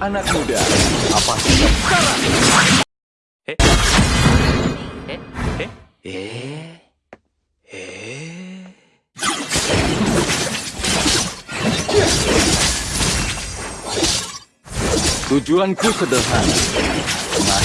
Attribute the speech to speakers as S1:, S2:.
S1: Anak muda, apa sih sekarang?
S2: Eh? Eh? Eh? Eh? Eh?
S1: Tujuanku sederhana.